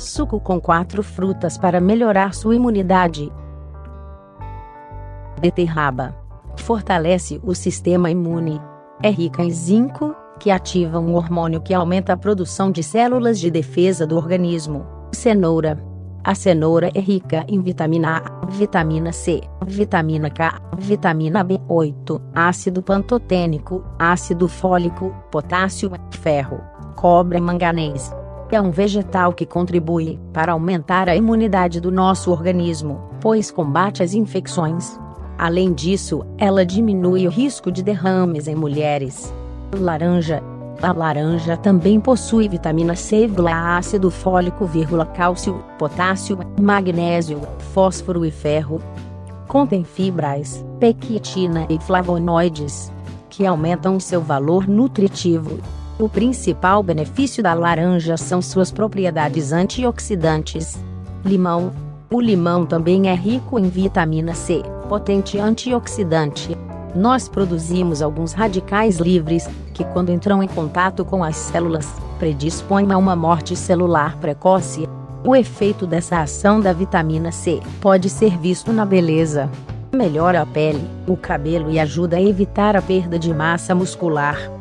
Suco com quatro frutas para melhorar sua imunidade. Beterraba. Fortalece o sistema imune. É rica em zinco, que ativa um hormônio que aumenta a produção de células de defesa do organismo. Cenoura. A cenoura é rica em vitamina A, vitamina C, vitamina K, vitamina B8, ácido pantotênico, ácido fólico, potássio, ferro, cobre e manganês. É um vegetal que contribui para aumentar a imunidade do nosso organismo, pois combate as infecções. Além disso, ela diminui o risco de derrames em mulheres. Laranja. A laranja também possui vitamina C, ácido fólico, cálcio, potássio, magnésio, fósforo e ferro. Contém fibras, pectina e flavonoides, que aumentam seu valor nutritivo. O principal benefício da laranja são suas propriedades antioxidantes. Limão. O limão também é rico em vitamina C, potente antioxidante nós produzimos alguns radicais livres, que quando entram em contato com as células, predispõem a uma morte celular precoce. O efeito dessa ação da vitamina C pode ser visto na beleza. Melhora a pele, o cabelo e ajuda a evitar a perda de massa muscular.